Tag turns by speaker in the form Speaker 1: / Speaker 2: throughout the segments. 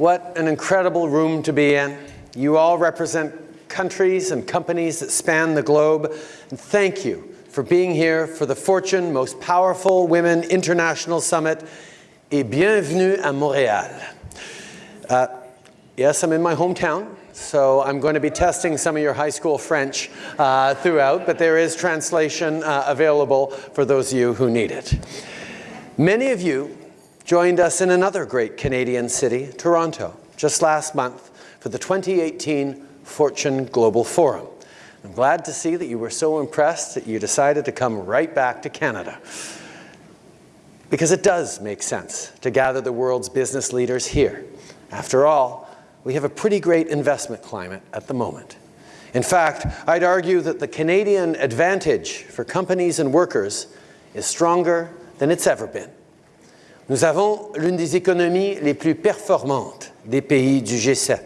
Speaker 1: What an incredible room to be in. You all represent countries and companies that span the globe. And thank you for being here for the Fortune Most Powerful Women International Summit et bienvenue à Montréal. Uh, yes, I'm in my hometown, so I'm going to be testing some of your high school French uh, throughout, but there is translation uh, available for those of you who need it. Many of you joined us in another great Canadian city, Toronto, just last month for the 2018 Fortune Global Forum. I'm glad to see that you were so impressed that you decided to come right back to Canada. Because it does make sense to gather the world's business leaders here. After all, we have a pretty great investment climate at the moment. In fact, I'd argue that the Canadian advantage for companies and workers is stronger than it's ever been. Nous avons l'une des économies les plus performantes des pays du G7.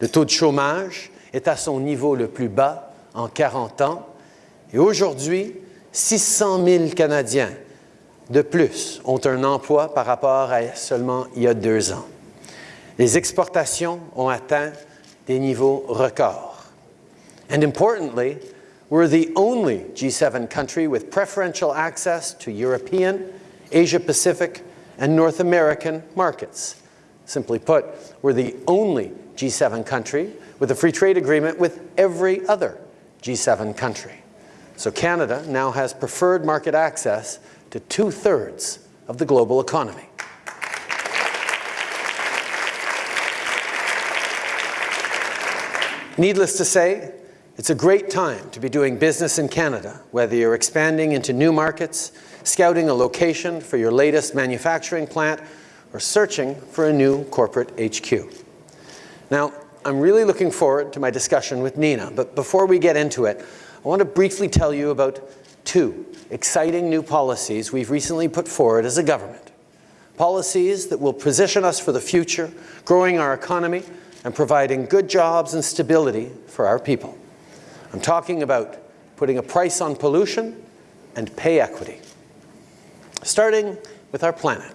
Speaker 1: Le taux de chômage est à son niveau le plus bas en 40 ans et aujourd'hui, 600 000 Canadiens de plus ont un emploi par rapport à seulement il y a deux ans. Les exportations ont atteint des niveaux records. And importantly, we're the only G7 country with preferential access to European, Asia-Pacific, and North American markets. Simply put, we're the only G7 country with a free trade agreement with every other G7 country. So Canada now has preferred market access to two-thirds of the global economy. Needless to say, it's a great time to be doing business in Canada, whether you're expanding into new markets, scouting a location for your latest manufacturing plant, or searching for a new corporate HQ. Now, I'm really looking forward to my discussion with Nina, but before we get into it, I want to briefly tell you about two exciting new policies we've recently put forward as a government. Policies that will position us for the future, growing our economy and providing good jobs and stability for our people. I'm talking about putting a price on pollution and pay equity. Starting with our planet.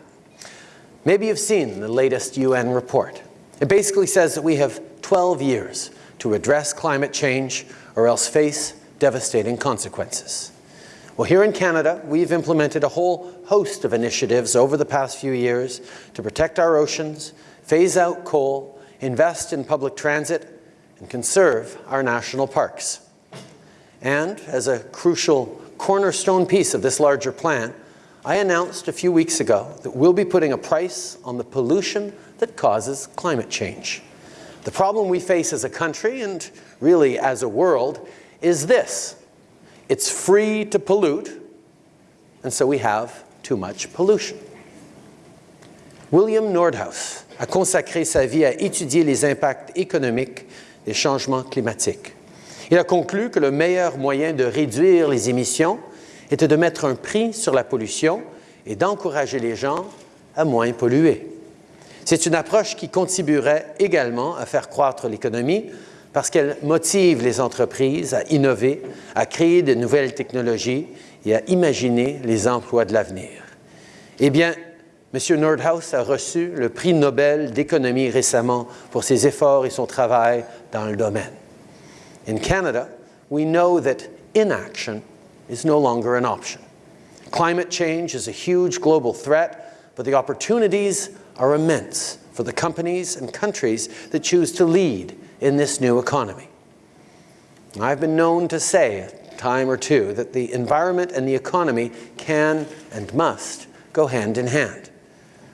Speaker 1: Maybe you've seen the latest UN report. It basically says that we have 12 years to address climate change or else face devastating consequences. Well, here in Canada, we've implemented a whole host of initiatives over the past few years to protect our oceans, phase out coal, invest in public transit, and conserve our national parks. And as a crucial cornerstone piece of this larger plan, I announced a few weeks ago that we'll be putting a price on the pollution that causes climate change. The problem we face as a country, and really as a world, is this. It's free to pollute, and so we have too much pollution. William Nordhaus a consacré sa vie à étudier les impacts économiques des changements climatiques. Il a conclu que le meilleur moyen de réduire les émissions était de mettre un prix sur la pollution et d'encourager les gens à moins polluer. C'est une approche qui contribuerait également à faire croître l'économie parce qu'elle motive les entreprises à innover, à créer de nouvelles technologies et à imaginer les emplois de l'avenir. Eh bien, M. Nordhaus a reçu le prix Nobel d'économie récemment pour ses efforts et son travail dans le domaine. In Canada, we know that inaction is no longer an option. Climate change is a huge global threat, but the opportunities are immense for the companies and countries that choose to lead in this new economy. I've been known to say a time or two that the environment and the economy can and must go hand in hand.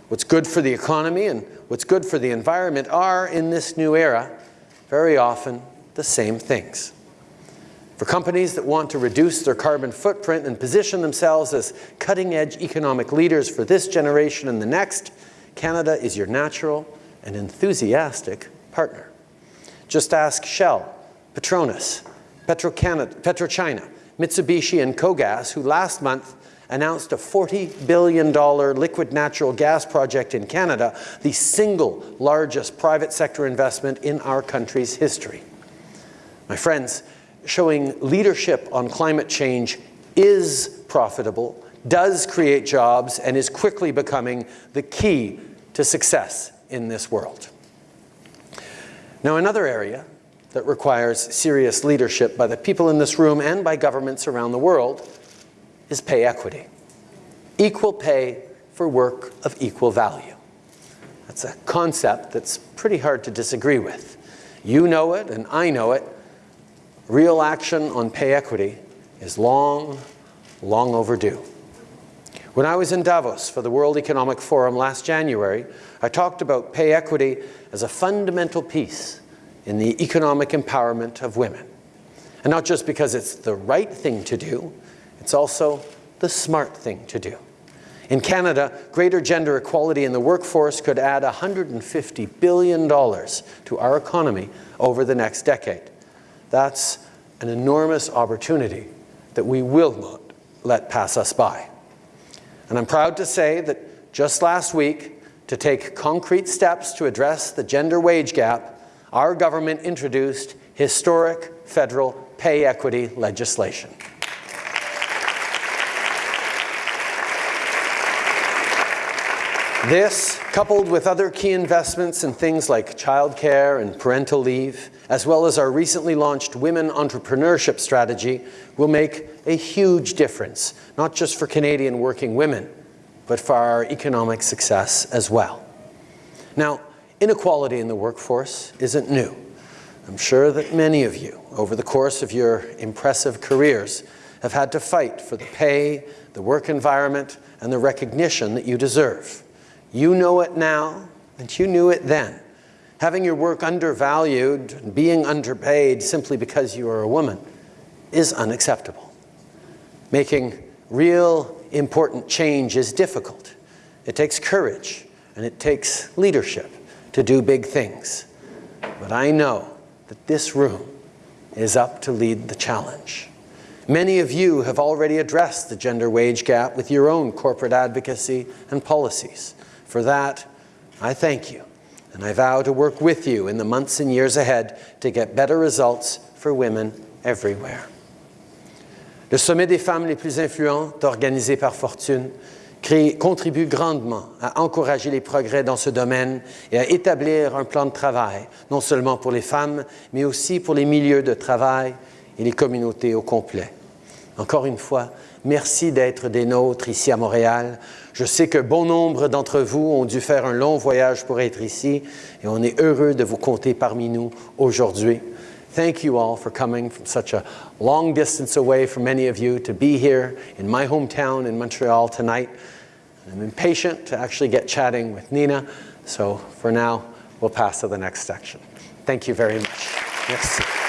Speaker 1: What's good for the economy and what's good for the environment are, in this new era, very often the same things. For companies that want to reduce their carbon footprint and position themselves as cutting-edge economic leaders for this generation and the next, Canada is your natural and enthusiastic partner. Just ask Shell, Petronas, PetroChina, Mitsubishi and Kogas, who last month announced a $40 billion liquid natural gas project in Canada, the single largest private sector investment in our country's history. My friends, showing leadership on climate change is profitable, does create jobs, and is quickly becoming the key to success in this world. Now another area that requires serious leadership by the people in this room and by governments around the world is pay equity. Equal pay for work of equal value. That's a concept that's pretty hard to disagree with. You know it and I know it. Real action on pay equity is long, long overdue. When I was in Davos for the World Economic Forum last January, I talked about pay equity as a fundamental piece in the economic empowerment of women. And not just because it's the right thing to do, it's also the smart thing to do. In Canada, greater gender equality in the workforce could add $150 billion to our economy over the next decade. That's an enormous opportunity that we will not let pass us by. And I'm proud to say that just last week, to take concrete steps to address the gender wage gap, our government introduced historic federal pay equity legislation. This, coupled with other key investments in things like childcare and parental leave, as well as our recently launched Women Entrepreneurship Strategy, will make a huge difference, not just for Canadian working women, but for our economic success as well. Now, inequality in the workforce isn't new. I'm sure that many of you, over the course of your impressive careers, have had to fight for the pay, the work environment, and the recognition that you deserve. You know it now, and you knew it then. Having your work undervalued and being underpaid simply because you are a woman is unacceptable. Making real important change is difficult. It takes courage and it takes leadership to do big things. But I know that this room is up to lead the challenge. Many of you have already addressed the gender wage gap with your own corporate advocacy and policies. For that, I thank you, and I vow to work with you in the months and years ahead to get better results for women everywhere. Le Sommet des femmes les plus influentes, organisé par Fortune, contribue grandement à encourager les progrès dans ce domaine et à établir un plan de travail, non seulement pour les femmes, mais aussi pour les milieux de travail et les communautés au complet. Encore une fois, merci d'être des nôtres ici à Montréal. Je sais que bon nombre d'entre vous ont dû faire un long voyage pour être ici et on est heureux de vous compter parmi nous aujourd'hui. Thank you all for coming from such a long distance away from many of you to be here in my hometown in Montreal tonight. I'm impatient to actually get chatting with Nina, so for now, we'll pass to the next section. Thank you very much.